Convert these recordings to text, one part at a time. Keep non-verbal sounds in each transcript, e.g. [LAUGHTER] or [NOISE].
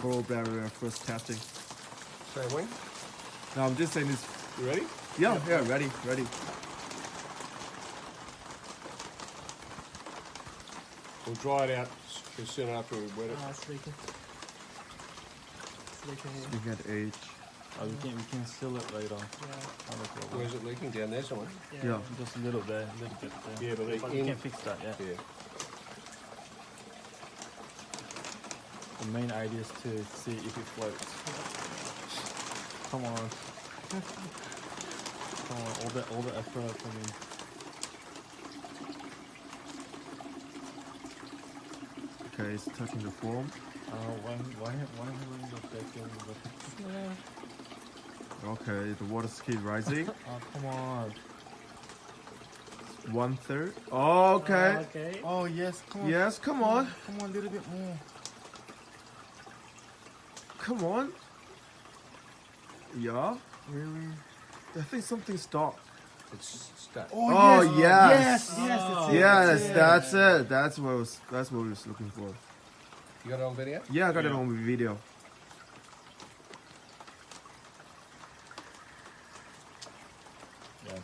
Coral barrier first testing. Same wing. No, I'm just saying this. You ready? Yeah, yeah, ready, ready. We'll dry it out s- soon after we wet it. Ah, it's leaking. It's leaking here. Looking at age. Oh, we can we can seal it later. Yeah. Not a problem. Where's it leaking? Down there somewhere. Yeah. Just a little there, a little bit there. Yeah, but but in- we can fix that. Yeah. Yeah. The main idea is to see if it floats. Come on. [LAUGHS] Come on, all the all the effort from me. Okay, it's touching the foam. Uh, why why why haven't the second? Okay, the water speed rising. [LAUGHS] Oh come on. One third. Okay. Ah, okay. Oh yes, come on. Yes, come on. Come on, a little bit more. Come on. Yeah. Really? I think something stopped. It's stuck. Oh, yes. Yes, yes, that's it. Yes, it. that's it. That's what I was that's what I was looking for. You got it on video? Yeah, I got it on video.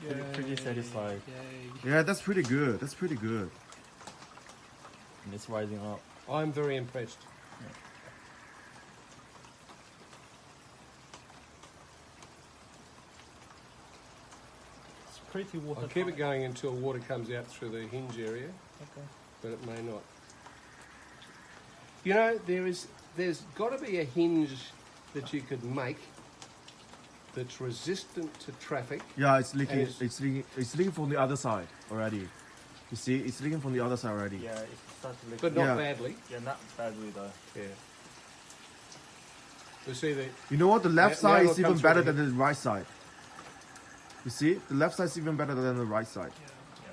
Yeah, pretty, pretty satisfied. Yay. Yeah, that's pretty good. That's pretty good. And it's rising up. I'm very impressed. It's pretty water. I'll keep it going until water comes out through the hinge area, Okay. but it may not. You know, there is, there's got to be a hinge that you could make that's resistant to traffic. Yeah, it's leaking. It's- It's leaking. It's leaking from the other side already. You see, it's leaking from the other side already. Yeah, it starts to leak. But not Yeah. badly. yeah, not badly though. Yeah. You see the You know what? The left Now- now side it'll is even better than the right side. You see, the left side is even better than the right side. Yeah.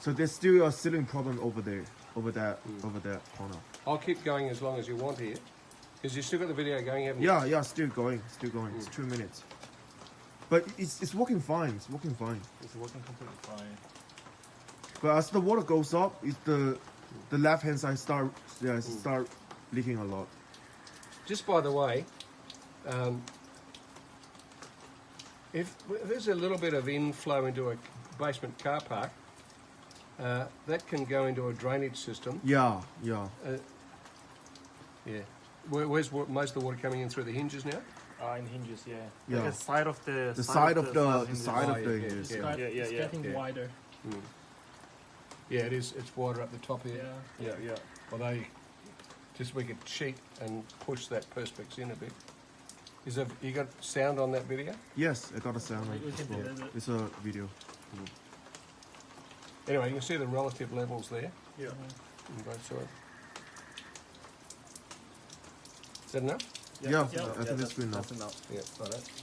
So there's still a sealing problem over there, over that, Hmm. over that corner. I'll keep going as long as you want here, because you still got the video going, haven't you? Yeah, yeah, still going, still going. It's two minutes. But it's it's working fine. It's working fine. It's working completely fine. But as the water goes up, it's the the left hand side start yeah start leaking a lot. Just by the way, um, if, if there's a little bit of inflow into a basement car park, uh, that can go into a drainage system. Yeah, yeah. Uh, yeah. Where, where's wa- most of the water coming in through the hinges now? Uh, in hinges, yeah. Yeah. Like the side of the The side of the the hinges. side of the hinges. yeah. Got- Yeah, yeah, it's yeah, getting yeah. wider. Yeah, it is. It's wider up the top Yeah. here. Yeah, yeah. Although, just we could cheat and push that perspex in a bit. Is there, you got sound on that video? Yes, I got a sound. We- we it can as well. do that. It's a video. Anyway, you can see the relative levels there Yeah. in both sides. Is that enough? Yeah, Yeah. I think that's good enough. That's enough. Yeah, right.